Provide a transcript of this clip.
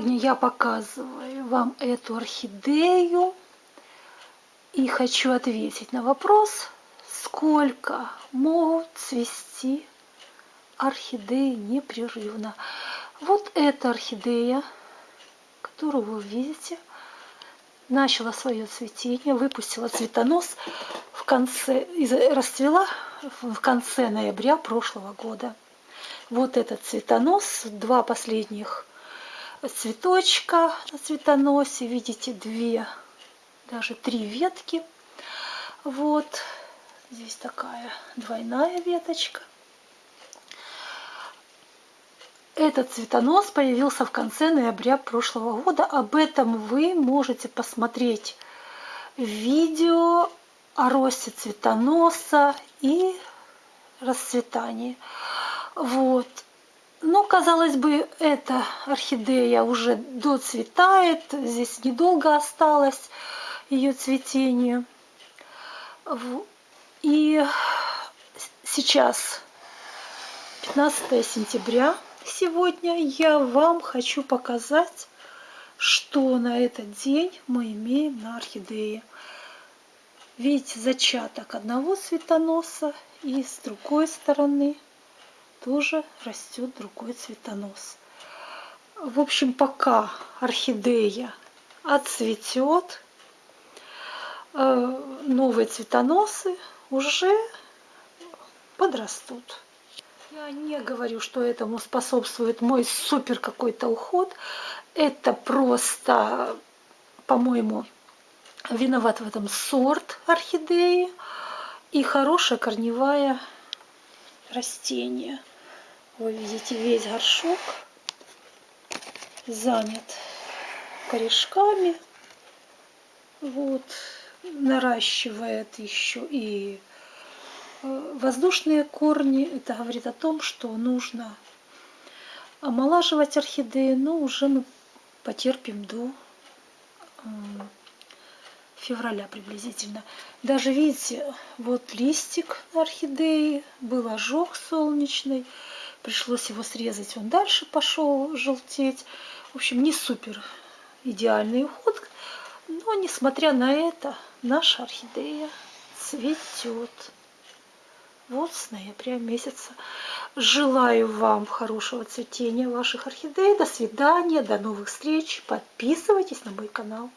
Сегодня я показываю вам эту орхидею и хочу ответить на вопрос, сколько могут цвести орхидеи непрерывно. Вот эта орхидея, которую вы видите, начала свое цветение, выпустила цветонос в конце, расцвела в конце ноября прошлого года. Вот этот цветонос, два последних цветочка на цветоносе. Видите, две, даже три ветки. Вот здесь такая двойная веточка. Этот цветонос появился в конце ноября прошлого года. Об этом вы можете посмотреть видео о росте цветоноса и расцветании. Вот. Казалось бы, эта орхидея уже доцветает, здесь недолго осталось ее цветение. И сейчас, 15 сентября, сегодня я вам хочу показать, что на этот день мы имеем на орхидее. Видите, зачаток одного цветоноса и с другой стороны – тоже растет другой цветонос. В общем, пока орхидея отцветет, э, новые цветоносы уже подрастут. Я не говорю, что этому способствует мой супер какой-то уход. Это просто, по-моему, виноват в этом сорт орхидеи и хорошая корневая растение. Вы видите, весь горшок занят корешками. Вот, наращивает еще и э, воздушные корни. Это говорит о том, что нужно омолаживать орхидеи, но уже мы потерпим до февраля приблизительно. Даже видите, вот листик орхидеи, был ожог солнечный. Пришлось его срезать, он дальше пошел желтеть. В общем, не супер идеальный уход. Но, несмотря на это, наша орхидея цветет. Вот с ноября месяца. Желаю вам хорошего цветения ваших орхидей. До свидания, до новых встреч. Подписывайтесь на мой канал.